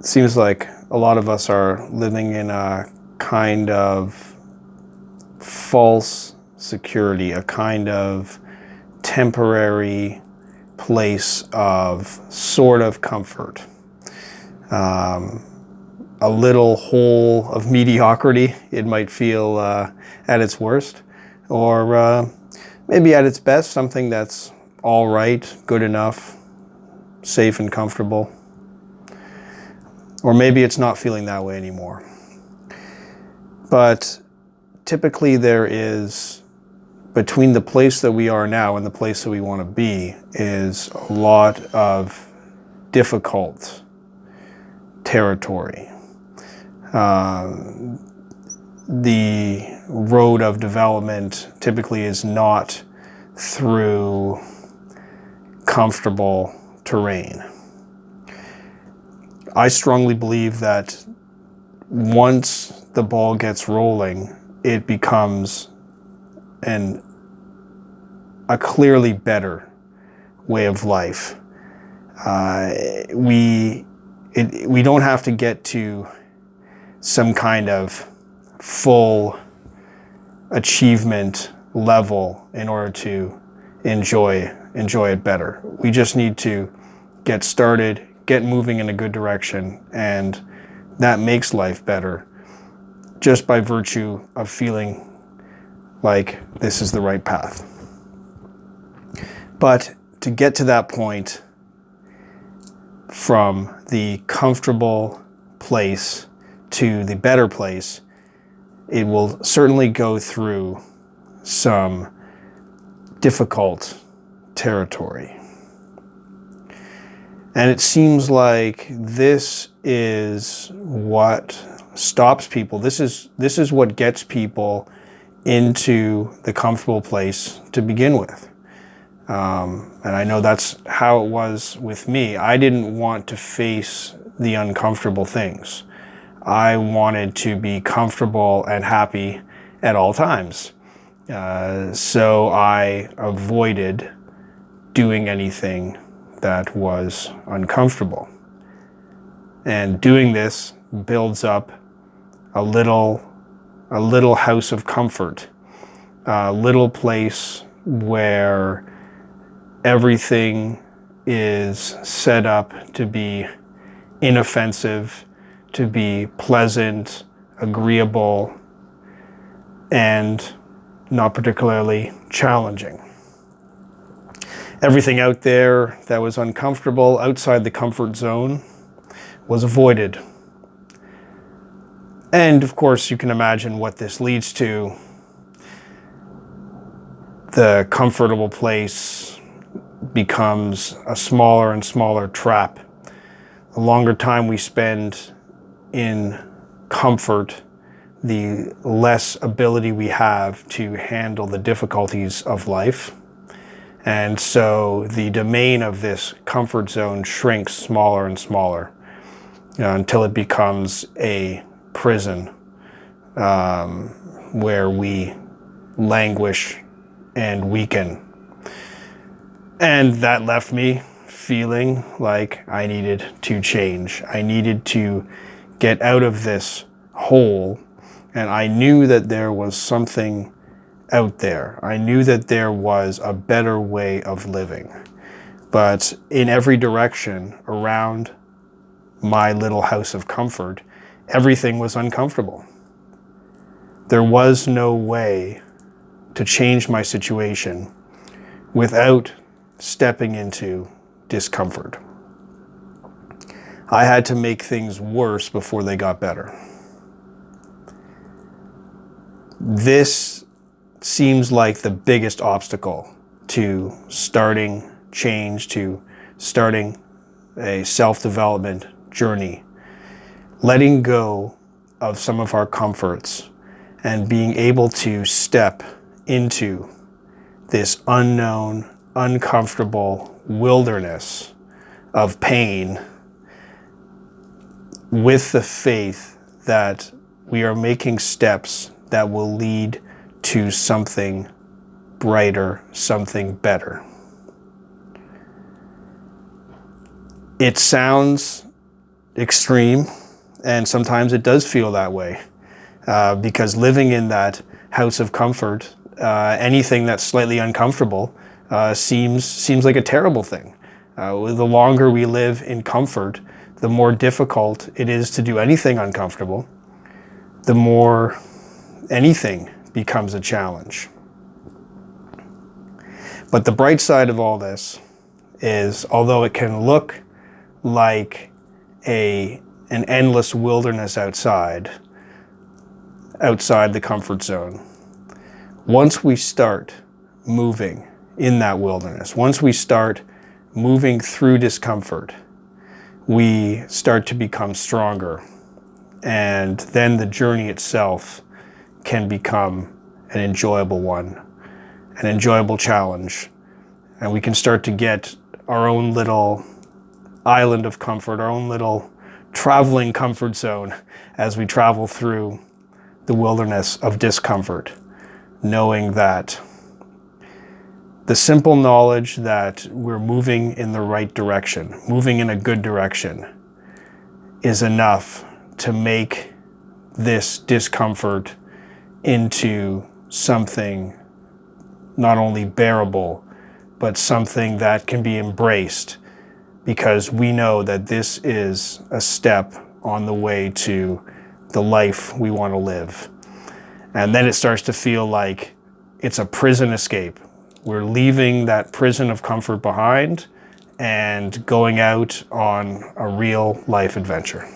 seems like a lot of us are living in a kind of false security, a kind of temporary place of sort of comfort. Um, a little hole of mediocrity, it might feel uh, at its worst, or uh, maybe at its best, something that's all right, good enough, safe and comfortable. Or maybe it's not feeling that way anymore. But typically there is, between the place that we are now and the place that we want to be, is a lot of difficult territory. Uh, the road of development typically is not through comfortable terrain. I strongly believe that once the ball gets rolling, it becomes an, a clearly better way of life. Uh, we, it, we don't have to get to some kind of full achievement level in order to enjoy enjoy it better. We just need to get started, get moving in a good direction, and that makes life better just by virtue of feeling like this is the right path. But to get to that point from the comfortable place to the better place, it will certainly go through some difficult territory. And it seems like this is what stops people. This is, this is what gets people into the comfortable place to begin with. Um, and I know that's how it was with me. I didn't want to face the uncomfortable things. I wanted to be comfortable and happy at all times. Uh, so I avoided doing anything that was uncomfortable. And doing this builds up a little, a little house of comfort, a little place where everything is set up to be inoffensive, to be pleasant, agreeable, and not particularly challenging. Everything out there that was uncomfortable outside the comfort zone was avoided. And of course, you can imagine what this leads to. The comfortable place becomes a smaller and smaller trap. The longer time we spend in comfort, the less ability we have to handle the difficulties of life. And so the domain of this comfort zone shrinks smaller and smaller you know, until it becomes a prison um, where we languish and weaken. And that left me feeling like I needed to change. I needed to get out of this hole. And I knew that there was something out there. I knew that there was a better way of living. But in every direction around my little house of comfort, everything was uncomfortable. There was no way to change my situation without stepping into discomfort. I had to make things worse before they got better. This seems like the biggest obstacle to starting change, to starting a self-development journey. Letting go of some of our comforts and being able to step into this unknown, uncomfortable wilderness of pain with the faith that we are making steps that will lead to something brighter, something better. It sounds extreme, and sometimes it does feel that way. Uh, because living in that house of comfort, uh, anything that's slightly uncomfortable uh, seems seems like a terrible thing. Uh, the longer we live in comfort, the more difficult it is to do anything uncomfortable. The more anything becomes a challenge. But the bright side of all this is, although it can look like a an endless wilderness outside, outside the comfort zone. Once we start moving in that wilderness, once we start moving through discomfort, we start to become stronger. And then the journey itself can become an enjoyable one, an enjoyable challenge. And we can start to get our own little island of comfort, our own little traveling comfort zone as we travel through the wilderness of discomfort, knowing that the simple knowledge that we're moving in the right direction, moving in a good direction, is enough to make this discomfort into something not only bearable, but something that can be embraced because we know that this is a step on the way to the life we want to live. And then it starts to feel like it's a prison escape. We're leaving that prison of comfort behind and going out on a real life adventure.